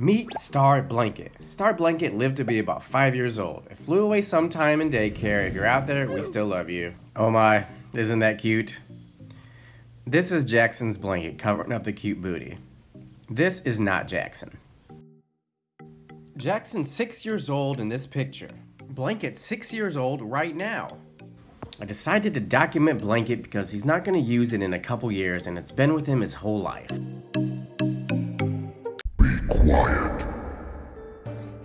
Meet Star Blanket. Star Blanket lived to be about five years old. It flew away sometime in daycare. If you're out there, we still love you. Oh my, isn't that cute? This is Jackson's blanket covering up the cute booty. This is not Jackson. Jackson's six years old in this picture. Blanket six years old right now. I decided to document Blanket because he's not going to use it in a couple years and it's been with him his whole life.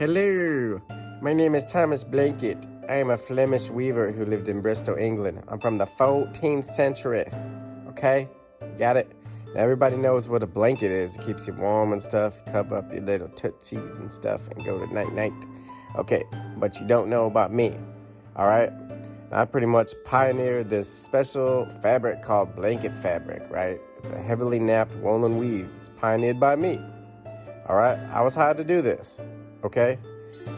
Hello, my name is Thomas Blanket. I am a Flemish weaver who lived in Bristol, England. I'm from the 14th century. Okay? Got it? Now everybody knows what a blanket is. It keeps you warm and stuff. Cover up your little tootsies and stuff and go to night night. Okay, but you don't know about me. Alright? I pretty much pioneered this special fabric called blanket fabric, right? It's a heavily napped woolen weave. It's pioneered by me. All right, I was hired to do this. Okay,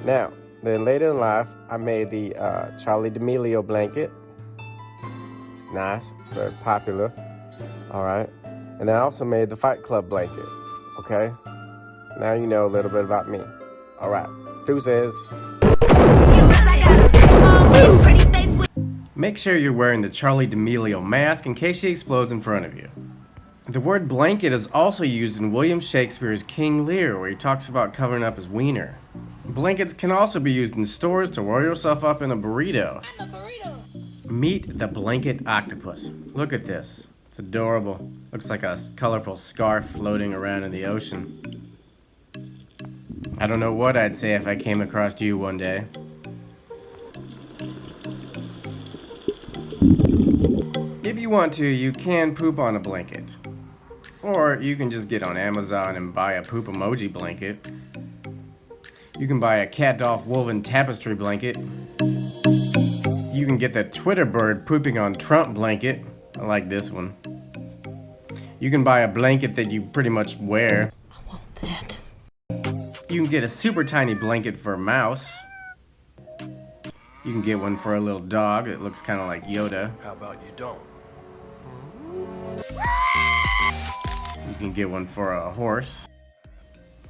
now then later in life, I made the uh, Charli D'Amelio blanket. It's nice. It's very popular. All right, and I also made the Fight Club blanket. Okay, now you know a little bit about me. All right, deuces. Make sure you're wearing the Charli D'Amelio mask in case she explodes in front of you. The word blanket is also used in William Shakespeare's King Lear, where he talks about covering up his wiener. Blankets can also be used in stores to roll yourself up in a burrito. a burrito. Meet the blanket octopus. Look at this. It's adorable. Looks like a colorful scarf floating around in the ocean. I don't know what I'd say if I came across you one day. If you want to, you can poop on a blanket. Or you can just get on Amazon and buy a poop emoji blanket. You can buy a cat Dolph woven tapestry blanket. You can get the Twitter bird pooping on Trump blanket. I like this one. You can buy a blanket that you pretty much wear. I want that. You can get a super tiny blanket for a mouse. You can get one for a little dog. It looks kind of like Yoda. How about you don't? Can get one for a horse.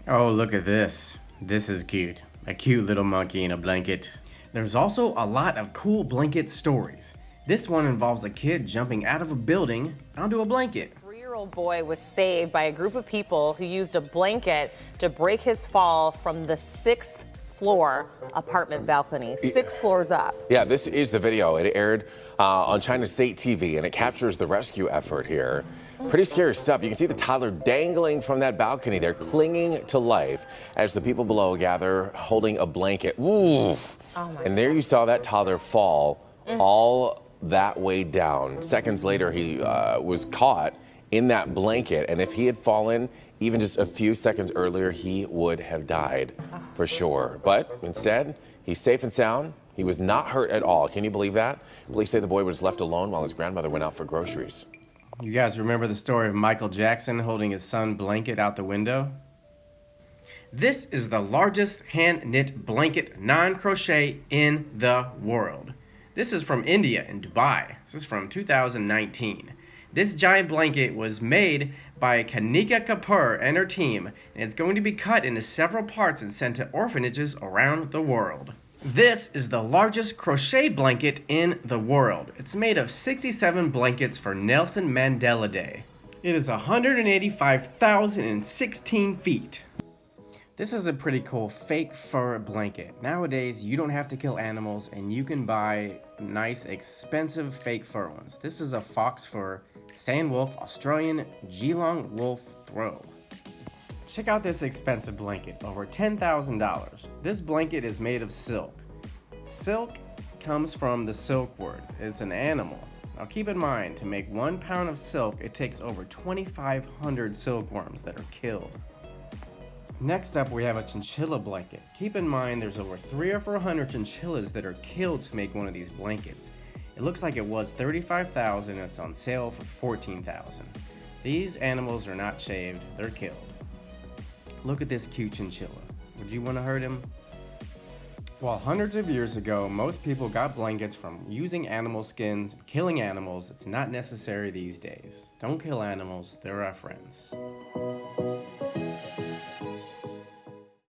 Oh, look at this. This is cute. A cute little monkey in a blanket. There's also a lot of cool blanket stories. This one involves a kid jumping out of a building onto a blanket. Three-year-old boy was saved by a group of people who used a blanket to break his fall from the sixth floor apartment balcony, six floors up. Yeah, this is the video. It aired uh, on China State TV and it captures the rescue effort here. Pretty scary stuff. You can see the toddler dangling from that balcony there, clinging to life as the people below gather holding a blanket. Ooh. and there you saw that toddler fall all that way down. Seconds later, he uh, was caught in that blanket. And if he had fallen even just a few seconds earlier, he would have died for sure. But instead, he's safe and sound. He was not hurt at all. Can you believe that? Police say the boy was left alone while his grandmother went out for groceries. You guys remember the story of Michael Jackson holding his son blanket out the window? This is the largest hand knit blanket non crochet in the world. This is from India in Dubai. This is from 2019. This giant blanket was made by Kanika Kapoor and her team, and it's going to be cut into several parts and sent to orphanages around the world. This is the largest crochet blanket in the world. It's made of 67 blankets for Nelson Mandela Day. It is 185,016 feet. This is a pretty cool fake fur blanket. Nowadays, you don't have to kill animals and you can buy nice, expensive fake fur ones. This is a fox fur Sandwolf Australian Geelong Wolf Throw. Check out this expensive blanket, over $10,000. This blanket is made of silk. Silk comes from the silkworm. It's an animal. Now keep in mind, to make one pound of silk, it takes over 2,500 silkworms that are killed. Next up, we have a chinchilla blanket. Keep in mind there's over three or 400 chinchillas that are killed to make one of these blankets. It looks like it was 35,000 and it's on sale for 14,000. These animals are not shaved, they're killed. Look at this cute chinchilla. Would you want to hurt him? While hundreds of years ago, most people got blankets from using animal skins, killing animals, it's not necessary these days. Don't kill animals, they're our friends.